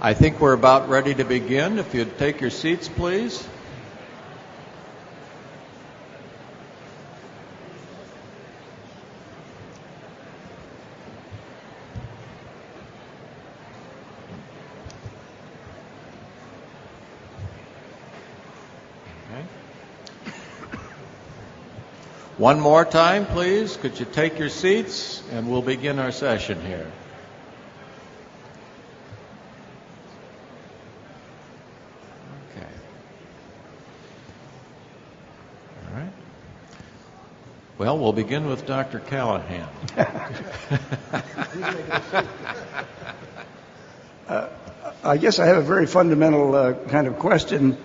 I think we're about ready to begin. If you'd take your seats, please. One more time, please. Could you take your seats and we'll begin our session here. Well, we'll begin with Dr. Callahan. I guess I have a very fundamental uh, kind of question.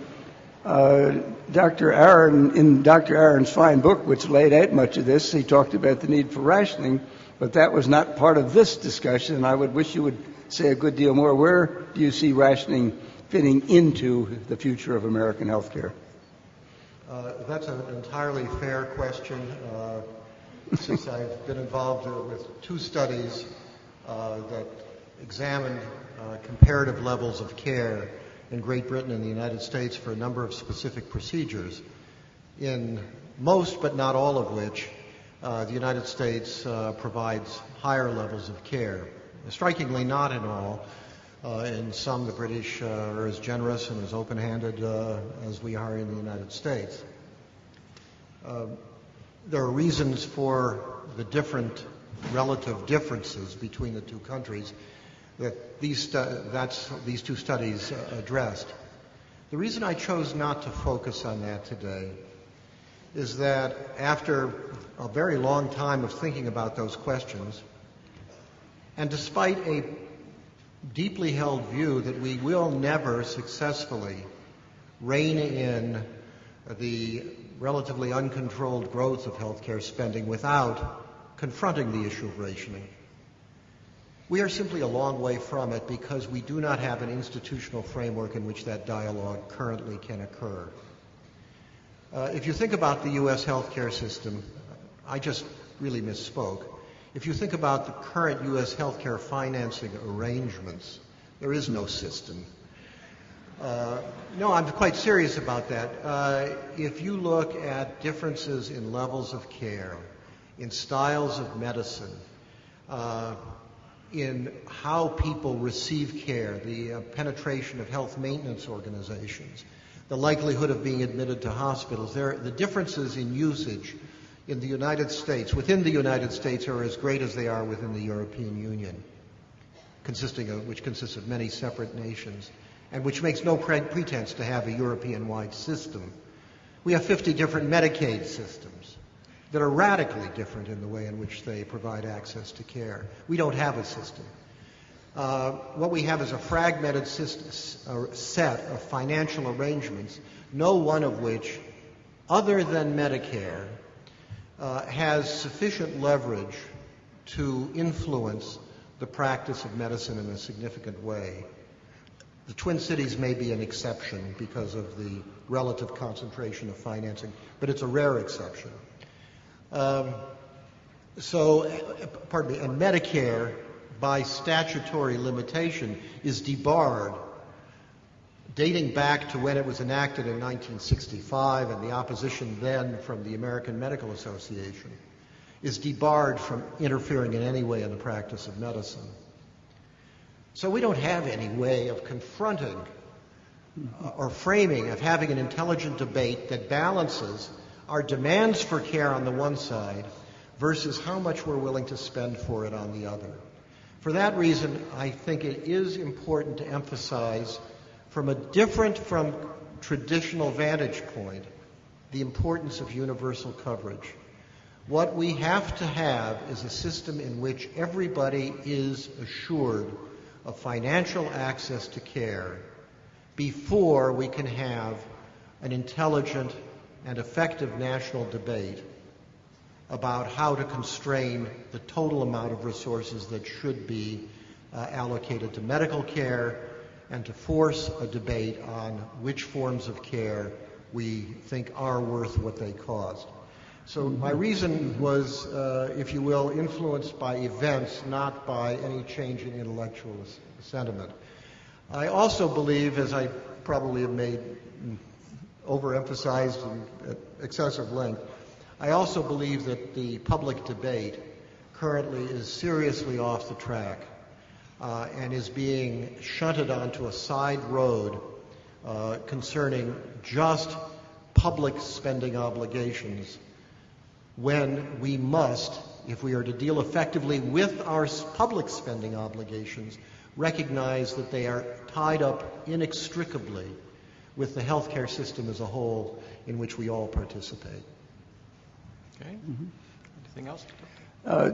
Uh, Dr. Aaron, in Dr. Aaron's fine book, which laid out much of this, he talked about the need for rationing, but that was not part of this discussion, and I would wish you would say a good deal more. Where do you see rationing fitting into the future of American healthcare? Uh, that's an entirely fair question. Uh, since I've been involved uh, with two studies that examined comparative levels of care in Great Britain and the United States for a number of specific procedures, in most but not all of which the United States provides higher levels of care. Strikingly, not in all. Uh, in some, the British uh, are as generous and as open-handed uh, as we are in the United States. there are reasons for the different relative differences between the two countries that these, that's, these two studies addressed. The reason I chose not to focus on that today is that after a very long time of thinking about those questions, and despite a deeply held view that we will never successfully rein in the relatively uncontrolled growth of healthcare spending without confronting the issue of rationing. We are simply a long way from it because we do not have an institutional framework in which that dialogue currently can occur. Uh, if you think about the U.S. healthcare system, I just really misspoke. If you think about the current U.S. healthcare financing arrangements, there is no system. Uh, no, I'm quite serious about that. Uh, if you look at differences in levels of care, in styles of medicine, uh, in how people receive care, the uh, penetration of health maintenance organizations, the likelihood of being admitted to hospitals. There, the differences in usage in the United States, within the United States, are as great as they are within the European Union, consisting of, which consists of many separate nations, and which makes no pre- pretense to have a European-wide system. We have 50 different Medicaid systems that are radically different in the way in which they provide access to care. We don't have a system. Uh, what we have is a fragmented system, a set of financial arrangements, no one of which, other than Medicare, has sufficient leverage to influence the practice of medicine in a significant way. The Twin Cities may be an exception because of the relative concentration of financing, but it's a rare exception. Um, so, pardon me, and Medicare, by statutory limitation, is debarred dating back to when it was enacted in 1965 and the opposition then from the American Medical Association is debarred from interfering in any way in the practice of medicine. So we don't have any way of confronting uh, or framing, of having an intelligent debate that balances our demands for care on the one side versus how much we're willing to spend for it on the other. For that reason, I think it is important to emphasize from a different from traditional vantage point the importance of universal coverage. What we have to have is a system in which everybody is assured of financial access to care before we can have an intelligent and effective national debate about how to constrain the total amount of resources that should be uh, allocated to medical care and to force a debate on which forms of care we think are worth what they cost. So my reason was, uh, if you will, influenced by events, not by any change in intellectual sentiment. I also believe, as I probably have made overemphasized and at excessive length, I also believe that the public debate currently is seriously off the track and is being shunted onto a side road uh, concerning just public spending obligations when we must, if we are to deal effectively with our public spending obligations, recognize that they are tied up inextricably with the healthcare system as a whole in which we all participate. Okay. Anything else? Uh,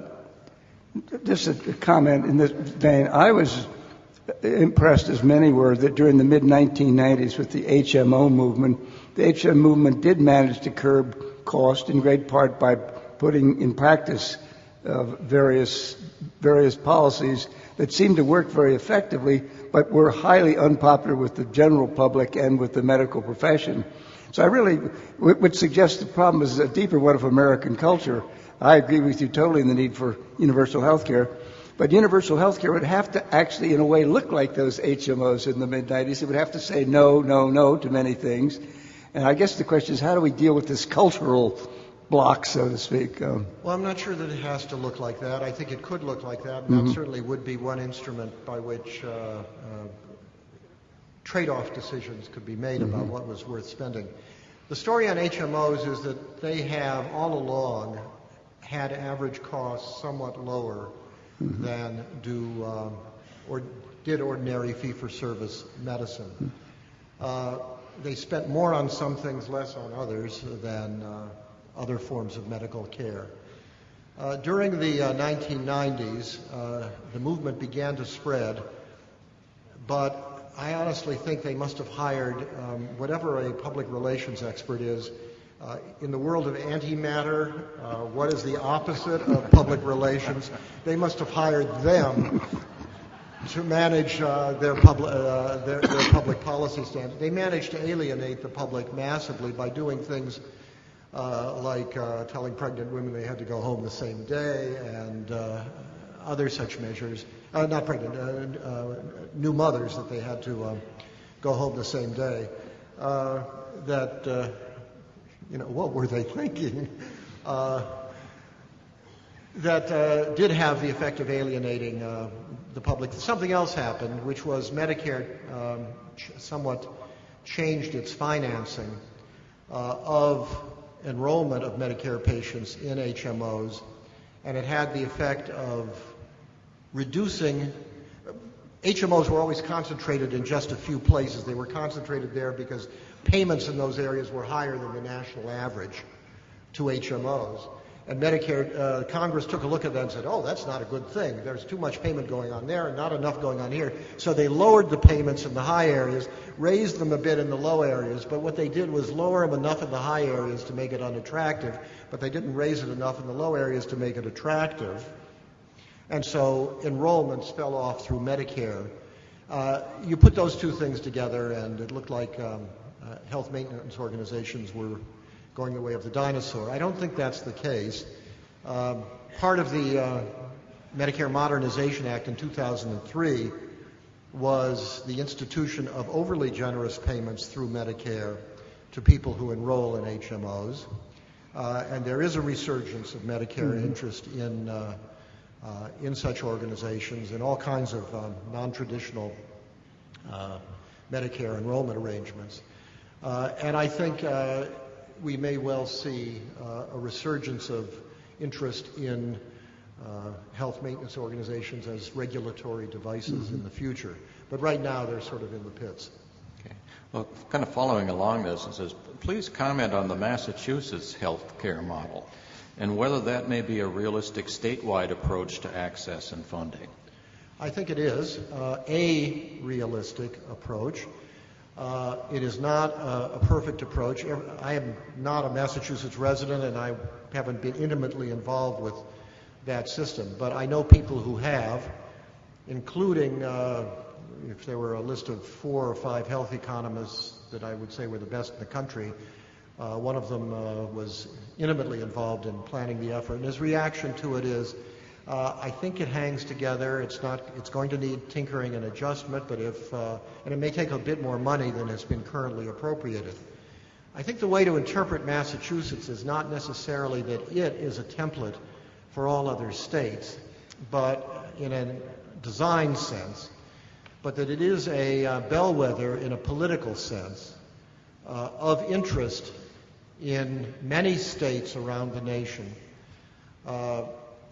just a comment in this vein. I was impressed, as many were, that during the mid 1990s with the HMO movement, the HMO movement did manage to curb cost in great part by putting in practice uh, various various policies that seemed to work very effectively, but were highly unpopular with the general public and with the medical profession. So I really would suggest the problem is a deeper one of American culture. I agree with you totally in the need for universal health care. But universal health care would have to actually, in a way, look like those HMOs in the mid 90s. It would have to say no, no, no to many things. And I guess the question is how do we deal with this cultural block, so to speak? Um, well, I'm not sure that it has to look like that. I think it could look like that. And mm-hmm. That certainly would be one instrument by which uh, uh, trade off decisions could be made mm-hmm. about what was worth spending. The story on HMOs is that they have all along had average costs somewhat lower mm-hmm. than do um, or did ordinary fee-for-service medicine. Mm-hmm. Uh, they spent more on some things, less on others than uh, other forms of medical care. Uh, during the 1990s, uh, uh, the movement began to spread, but I honestly think they must have hired um, whatever a public relations expert is uh, in the world of antimatter, uh, what is the opposite of public relations? They must have hired them to manage uh, their, public, uh, their, their, public policy standards. They managed to alienate the public massively by doing things uh, like uh, telling pregnant women they had to go home the same day and other such measures. not pregnant, new mothers that they had to go home the same day. that you know, what were they thinking? Uh, that uh, did have the effect of alienating uh, the public. Something else happened, which was Medicare um, ch- somewhat changed its financing uh, of enrollment of Medicare patients in HMOs, and it had the effect of reducing. HMOs were always concentrated in just a few places. They were concentrated there because payments in those areas were higher than the national average to HMOs. And Medicare, uh, Congress took a look at that and said, oh, that's not a good thing. There's too much payment going on there and not enough going on here. So they lowered the payments in the high areas, raised them a bit in the low areas, but what they did was lower them enough in the high areas to make it unattractive, but they didn't raise it enough in the low areas to make it attractive. And so enrollments fell off through Medicare. Uh, you put those two things together, and it looked like um, uh, health maintenance organizations were going the way of the dinosaur. I don't think that's the case. Um, part of the uh, Medicare Modernization Act in 2003 was the institution of overly generous payments through Medicare to people who enroll in HMOs. Uh, and there is a resurgence of Medicare mm-hmm. interest in, uh, uh, in such organizations and all kinds of um, non traditional uh, Medicare enrollment arrangements. Uh, and I think uh, we may well see uh, a resurgence of interest in health maintenance organizations as regulatory devices mm-hmm. in the future. But right now, they're sort of in the pits. Okay. Well, kind of following along this, it says, please comment on the Massachusetts health care model and whether that may be a realistic statewide approach to access and funding. I think it is uh, a realistic approach. Uh, it is not a, a, perfect approach. I am not a Massachusetts resident and I haven't been intimately involved with that system, but I know people who have, including, uh, if there were a list of four or five health economists that I would say were the best in the country, uh, one of them uh, was intimately involved in planning the effort. And his reaction to it is, Uh, I think it hangs together. It's not. It's going to need tinkering and adjustment, but if uh, and it may take a bit more money than has been currently appropriated. I think the way to interpret Massachusetts is not necessarily that it is a template for all other states, but in a design sense, but that it is a uh, bellwether in a political sense uh, of interest in many states around the nation uh,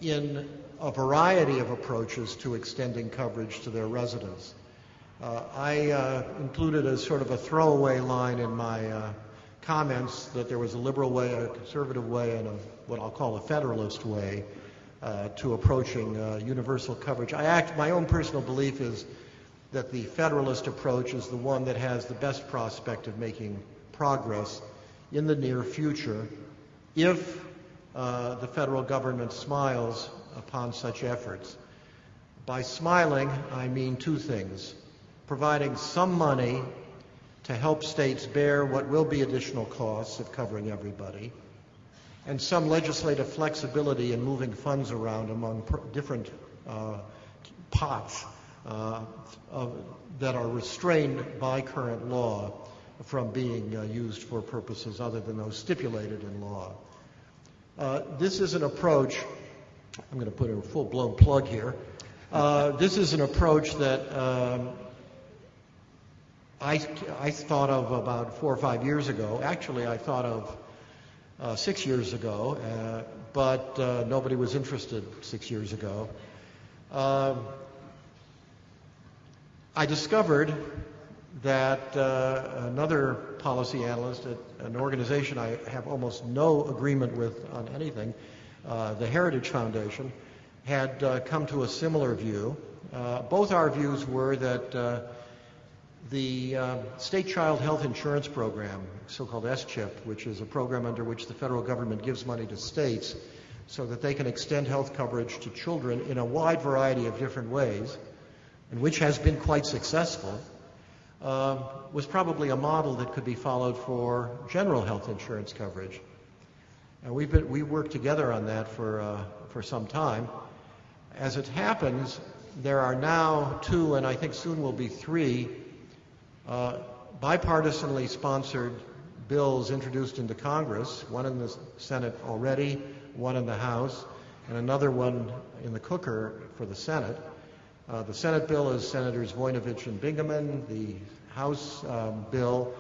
in a variety of approaches to extending coverage to their residents. Uh, I uh, included as sort of a throwaway line in my uh, comments that there was a liberal way, a conservative way, and a, what I'll call a federalist way uh, to approaching uh, universal coverage. I act, my own personal belief is that the federalist approach is the one that has the best prospect of making progress in the near future if uh, the federal government smiles upon such efforts. By smiling, I mean two things providing some money to help states bear what will be additional costs of covering everybody, and some legislative flexibility in moving funds around among different uh, pots uh, of, that are restrained by current law from being uh, used for purposes other than those stipulated in law. Uh, this is an approach, I'm going to put in a full blown plug here. Uh, this is an approach that um, I, I thought of about four or five years ago. Actually, I thought of uh, six years ago, uh, but uh, nobody was interested six years ago. Um, I discovered that uh, another policy analyst at an organization I have almost no agreement with on anything, the Heritage Foundation, had uh, come to a similar view. Uh, both our views were that uh, the uh, State Child Health Insurance Program, so-called S-CHIP, which is a program under which the federal government gives money to states so that they can extend health coverage to children in a wide variety of different ways, and which has been quite successful, uh, was probably a model that could be followed for general health insurance coverage. And we've been, we worked together on that for, uh, for some time. As it happens, there are now two, and I think soon will be three, uh, bipartisanly sponsored bills introduced into Congress, one in the Senate already, one in the House, and another one in the cooker for the Senate. Uh, the Senate bill is Senators Voinovich and Bingaman. The House um, bill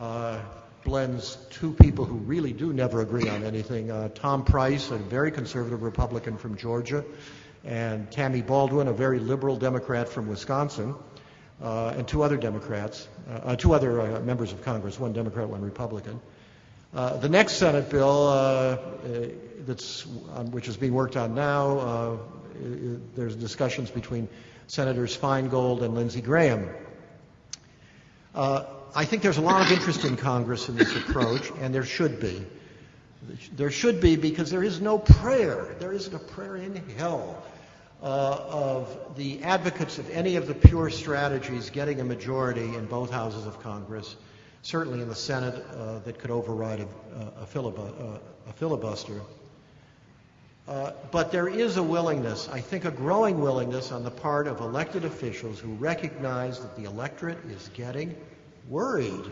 uh, blends two people who really do never agree on anything. Uh, Tom Price, a very conservative Republican from Georgia, and Tammy Baldwin, a very liberal Democrat from Wisconsin, uh, and two other Democrats, uh, uh, two other uh, members of Congress, one Democrat, one Republican. Uh, the next Senate bill, that's which is being worked on now, there's discussions between Senators Feingold and Lindsey Graham. Uh, I think there's a lot of interest in Congress in this approach, and there should be. There should be because there is no prayer. There isn't a prayer in hell uh, of the advocates of any of the pure strategies getting a majority in both houses of Congress, certainly in the Senate, uh, that could override a, a, filibu- uh, a filibuster. Uh, but there is a willingness, I think a growing willingness on the part of elected officials who recognize that the electorate is getting worried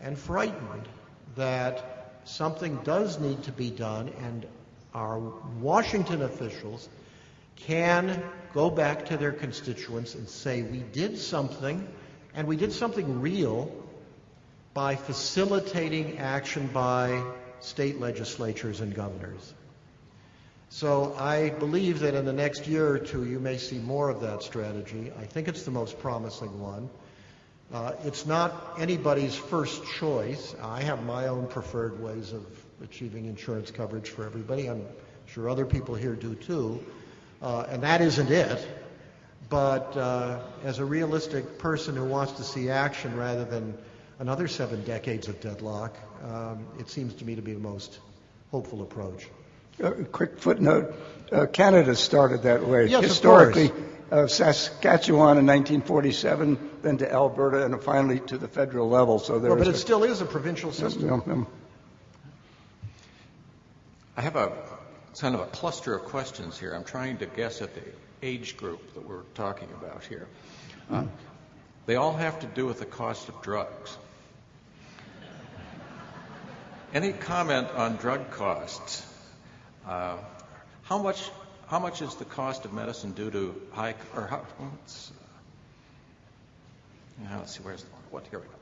and frightened that something does need to be done and our Washington officials can go back to their constituents and say, we did something, and we did something real by facilitating action by state legislatures and governors. So I believe that in the next year or two, you may see more of that strategy. I think it's the most promising one. Uh, it's not anybody's first choice. I have my own preferred ways of achieving insurance coverage for everybody. I'm sure other people here do too. Uh, and that isn't it. But uh, as a realistic person who wants to see action rather than another seven decades of deadlock, um, it seems to me to be the most hopeful approach. A quick footnote. Uh, Canada started that way. Yes, of Historically, uh, Saskatchewan in 1947, then to Alberta, and finally to the federal level. So there Well, but is it a- still is a provincial system. Yeah, yeah. I have a kind of a cluster of questions here. I'm trying to guess at the age group that we're talking about here. Uh, they all have to do with the cost of drugs. Any comment on drug costs? Uh, how much how much is the cost of medicine due to high or how, let's, uh, let's see where's the what here we go.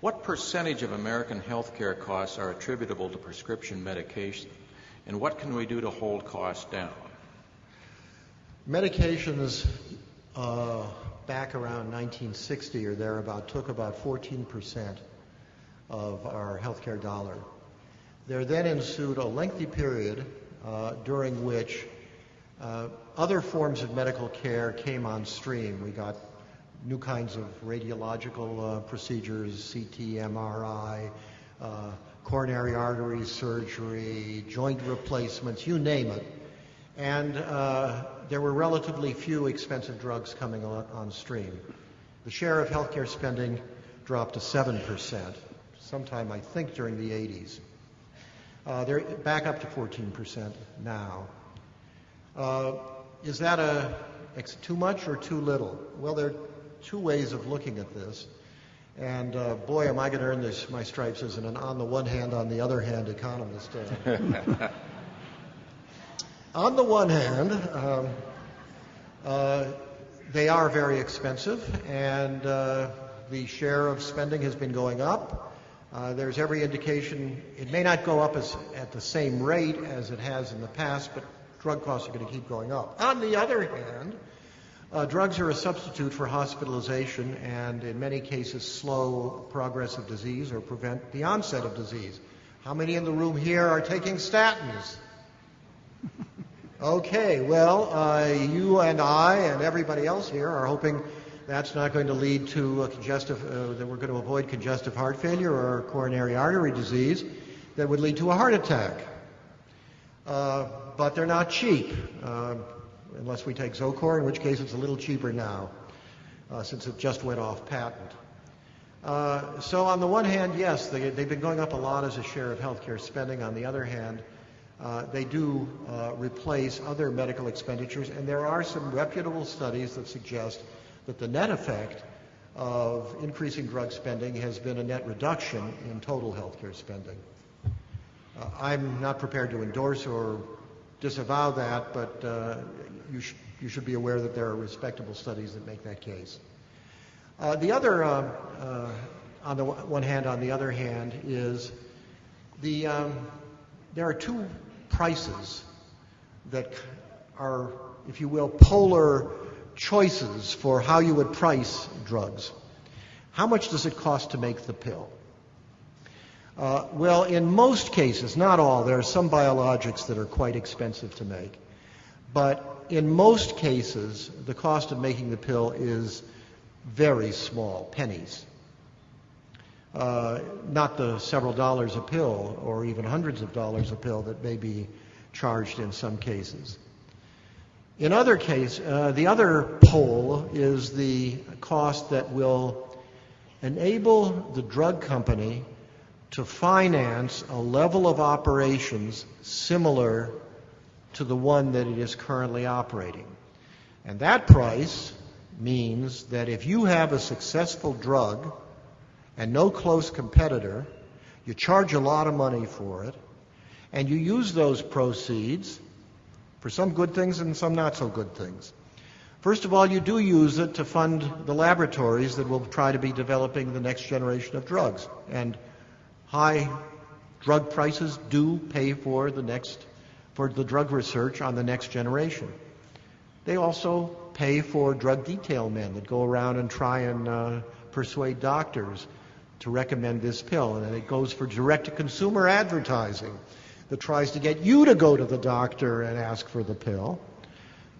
What percentage of American healthcare costs are attributable to prescription medication, and what can we do to hold costs down? Medications uh, back around 1960 or thereabout took about 14% of our healthcare dollar. There then ensued a lengthy period uh, during which uh, other forms of medical care came on stream. We got new kinds of radiological uh, procedures, CT, MRI, uh, coronary artery surgery, joint replacements, you name it. And uh, there were relatively few expensive drugs coming on, on stream. The share of healthcare spending dropped to 7%, sometime I think during the 80s. Uh, they're back up to 14% now. Uh, is that a, too much or too little? Well, there are two ways of looking at this. And uh, boy, am I going to earn this, my stripes as an on the one hand, on the other hand economist. Uh. on the one hand, um, uh, they are very expensive, and uh, the share of spending has been going up. Uh, there's every indication it may not go up as, at the same rate as it has in the past, but drug costs are going to keep going up. On the other hand, uh, drugs are a substitute for hospitalization and, in many cases, slow progress of disease or prevent the onset of disease. How many in the room here are taking statins? Okay, well, uh, you and I and everybody else here are hoping that's not going to lead to a congestive, uh, that we're going to avoid congestive heart failure or coronary artery disease that would lead to a heart attack. Uh, but they're not cheap, uh, unless we take Zocor, in which case it's a little cheaper now, uh, since it just went off patent. Uh, so on the one hand, yes, they, have been going up a lot as a share of healthcare spending. On the other hand, they do replace other medical expenditures, and there are some reputable studies that suggest that the net effect of increasing drug spending has been a net reduction in total healthcare spending. I'm not prepared to endorse or disavow that, but uh, you, sh- you, should be aware that there are respectable studies that make that case. Uh, the other, uh, uh, on the one hand, on the other hand, is the um, there are two prices that are, if you will, polar choices for how you would price drugs. How much does it cost to make the pill? Uh, well, in most cases, not all, there are some biologics that are quite expensive to make. But in most cases, the cost of making the pill is very small, pennies. Uh, not the several dollars a pill or even hundreds of dollars a pill that may be charged in some cases. In other cases, uh, the other pole is the cost that will enable the drug company to finance a level of operations similar to the one that it is currently operating. And that price means that if you have a successful drug and no close competitor, you charge a lot of money for it, and you use those proceeds for some good things and some not so good things. First of all, you do use it to fund the laboratories that will try to be developing the next generation of drugs. And high drug prices do pay for the next for the drug research on the next generation. They also pay for drug detail men that go around and try and uh, persuade doctors to recommend this pill. And it goes for direct to consumer advertising that tries to get you to go to the doctor and ask for the pill.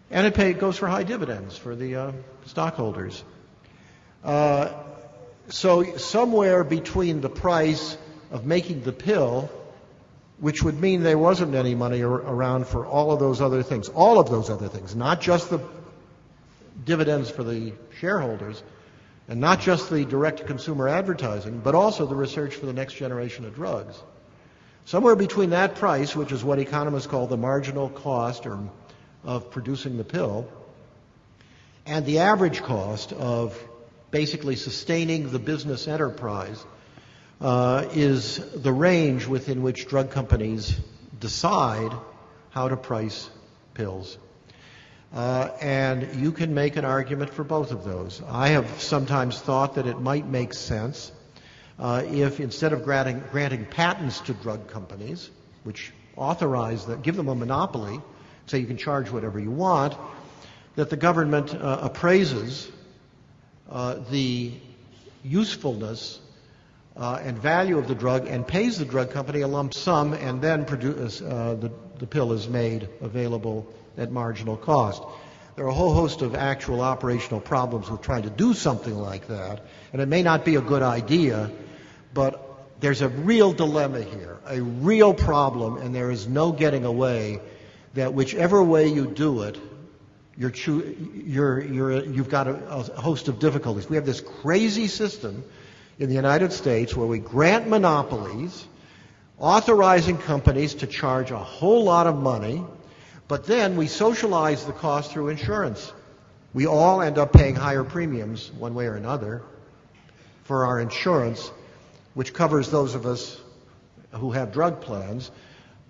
And it, pay, it goes for high dividends for the uh, stockholders. Uh, so, somewhere between the price of making the pill, which would mean there wasn't any money ar- around for all of those other things, all of those other things, not just the dividends for the shareholders, and not just the direct consumer advertising, but also the research for the next generation of drugs. Somewhere between that price, which is what economists call the marginal cost or, of producing the pill, and the average cost of basically sustaining the business enterprise uh, is the range within which drug companies decide how to price pills. Uh, and you can make an argument for both of those. I have sometimes thought that it might make sense uh, if instead of granting, granting patents to drug companies, which authorize that, give them a monopoly, say you can charge whatever you want, that the government uh, appraises uh, the usefulness uh, and value of the drug and pays the drug company a lump sum and then produce, uh, the, the pill is made available at marginal cost. There are a whole host of actual operational problems with trying to do something like that, and it may not be a good idea, but there's a real dilemma here, a real problem, and there is no getting away that whichever way you do it, you're, you're, you're, you've got a, a host of difficulties. We have this crazy system in the United States where we grant monopolies, authorizing companies to charge a whole lot of money, but then we socialize the cost through insurance. We all end up paying higher premiums, one way or another, for our insurance, which covers those of us who have drug plans.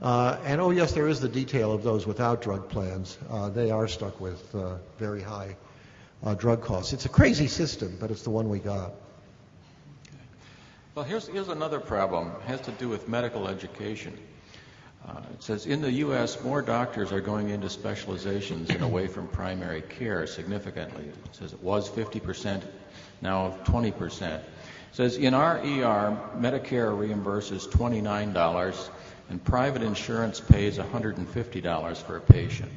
Uh, and oh, yes, there is the detail of those without drug plans. Uh, they are stuck with uh, very high uh, drug costs. It's a crazy system, but it's the one we got. Well, here's, here's another problem. It has to do with medical education. Uh, it says in the U.S., more doctors are going into specializations and away from primary care significantly. It says it was 50%, now 20%. It says in our ER, Medicare reimburses $29 and private insurance pays $150 for a patient.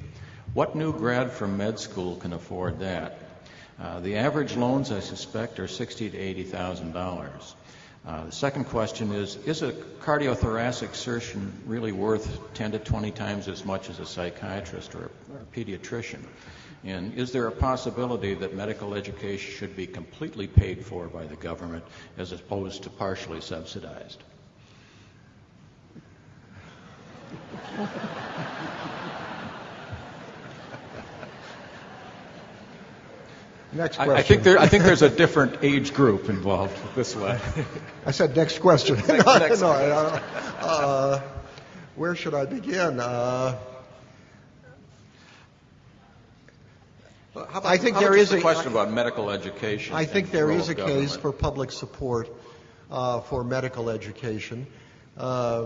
What new grad from med school can afford that? Uh, the average loans, I suspect, are sixty to eighty thousand dollars. Uh, the second question is, is a cardiothoracic surgeon really worth 10 to 20 times as much as a psychiatrist or a, or a pediatrician? And is there a possibility that medical education should be completely paid for by the government as opposed to partially subsidized? Next question. I, I, think there, I think there's a different age group involved this way. I said next question. next, next no, question. no, uh, uh, where should I begin? Uh, about, I think there is a a question about medical education. I think there is a government? case for public support uh, for medical education. Uh,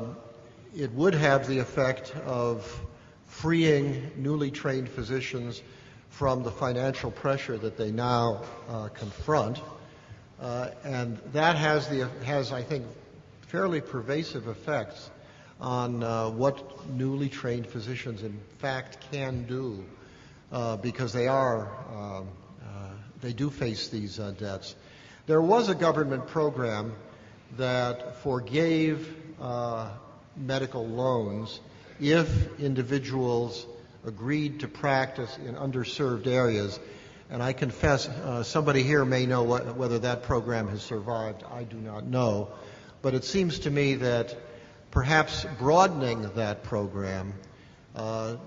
it would have the effect of freeing newly trained physicians from the financial pressure that they now uh, confront. Uh, and that has, the, has, I think, fairly pervasive effects on uh, what newly trained physicians in fact can do uh, because they are, um, uh, they do face these uh, debts. There was a government program that forgave medical loans if individuals agreed to practice in underserved areas. And I confess, uh, somebody here may know what, whether that program has survived. I do not know. But it seems to me that perhaps broadening that program uh,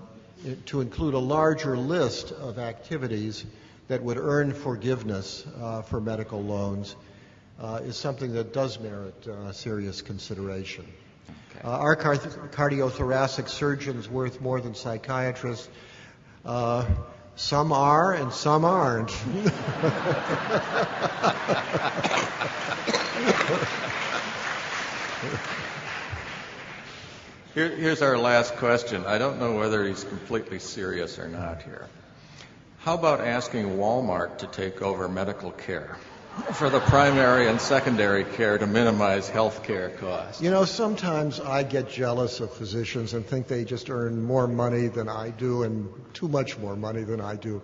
to include a larger list of activities that would earn forgiveness uh, for medical loans uh, is something that does merit uh, serious consideration. Uh, are cardiothoracic surgeons worth more than psychiatrists? Uh, some are and some aren't. Here, here's our last question. I don't know whether he's completely serious or not here. How about asking Walmart to take over medical care? For the primary and secondary care to minimize health care costs. You know, sometimes I get jealous of physicians and think they just earn more money than I do and too much more money than I do.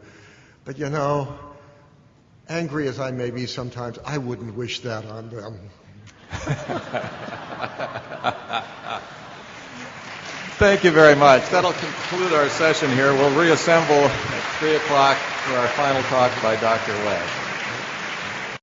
But you know, angry as I may be sometimes, I wouldn't wish that on them. Thank you very much. That'll conclude our session here. We'll reassemble at 3 o'clock for our final talk by Dr. Webb.